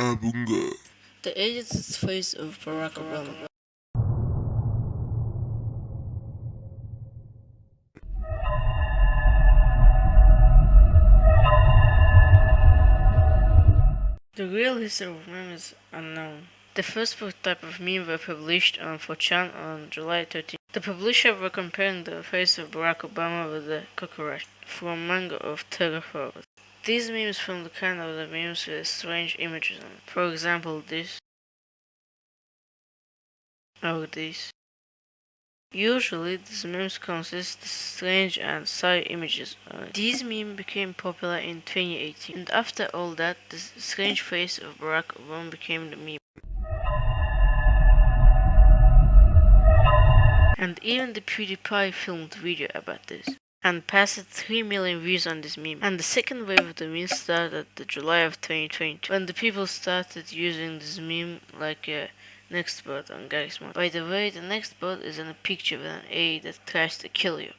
Obunga. The edited face of Barack Obama. The real history of memes is unknown. The first type of meme were published on 4chan on July 13. The publisher were comparing the face of Barack Obama with the cockroach from manga of Terra Formars. These memes from the kind of the memes with strange images on. For example, this or this. Usually, these memes consist of strange and side images. These memes became popular in 2018, and after all that, the strange face of Barack Obama became the meme. And even the PewDiePie filmed video about this and passed 3 million views on this meme. And the second wave of the meme started the July of 2020 when the people started using this meme like a next bot on Garry's Mod. By the way, the next bot is in a picture with an A that tries to kill you.